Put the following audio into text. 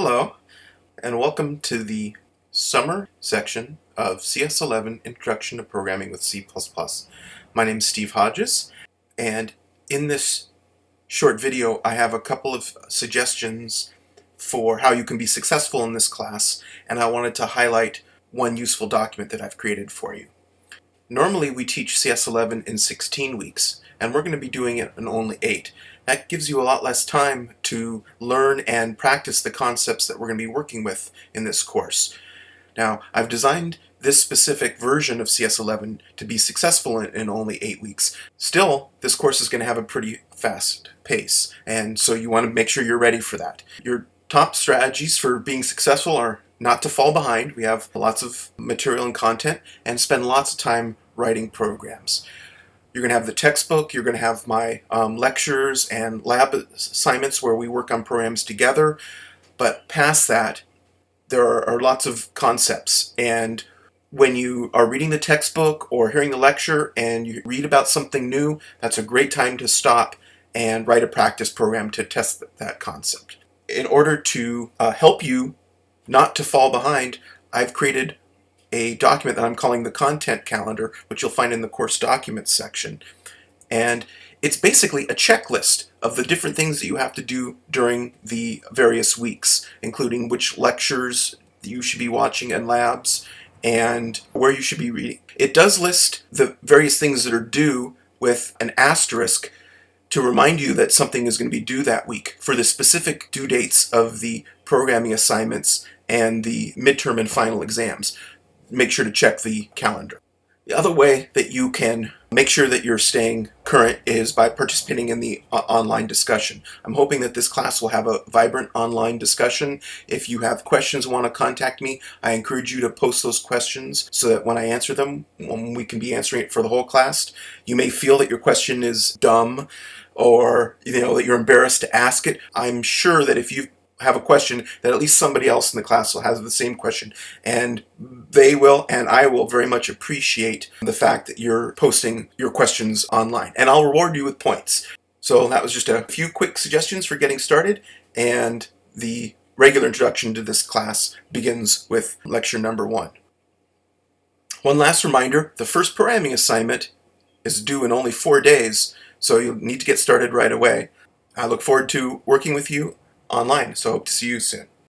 Hello, and welcome to the summer section of CS11 Introduction to Programming with C++. My name is Steve Hodges, and in this short video I have a couple of suggestions for how you can be successful in this class, and I wanted to highlight one useful document that I've created for you. Normally we teach CS11 in 16 weeks, and we're going to be doing it in only 8. That gives you a lot less time to learn and practice the concepts that we're going to be working with in this course. Now, I've designed this specific version of CS11 to be successful in, in only 8 weeks. Still, this course is going to have a pretty fast pace, and so you want to make sure you're ready for that. Your top strategies for being successful are not to fall behind. We have lots of material and content, and spend lots of time writing programs. You're going to have the textbook, you're going to have my um, lectures and lab assignments where we work on programs together. But past that, there are, are lots of concepts. And when you are reading the textbook or hearing the lecture and you read about something new, that's a great time to stop and write a practice program to test that concept. In order to uh, help you not to fall behind, I've created a document that I'm calling the content calendar, which you'll find in the course documents section. And it's basically a checklist of the different things that you have to do during the various weeks, including which lectures you should be watching and labs, and where you should be reading. It does list the various things that are due with an asterisk to remind you that something is going to be due that week for the specific due dates of the programming assignments and the midterm and final exams make sure to check the calendar. The other way that you can make sure that you're staying current is by participating in the uh, online discussion. I'm hoping that this class will have a vibrant online discussion. If you have questions want to contact me, I encourage you to post those questions so that when I answer them, when we can be answering it for the whole class. You may feel that your question is dumb or you know that you're embarrassed to ask it. I'm sure that if you've have a question that at least somebody else in the class will have the same question and they will and I will very much appreciate the fact that you're posting your questions online and I'll reward you with points. So that was just a few quick suggestions for getting started and the regular introduction to this class begins with lecture number one. One last reminder, the first programming assignment is due in only four days so you'll need to get started right away. I look forward to working with you online. So hope to see you soon.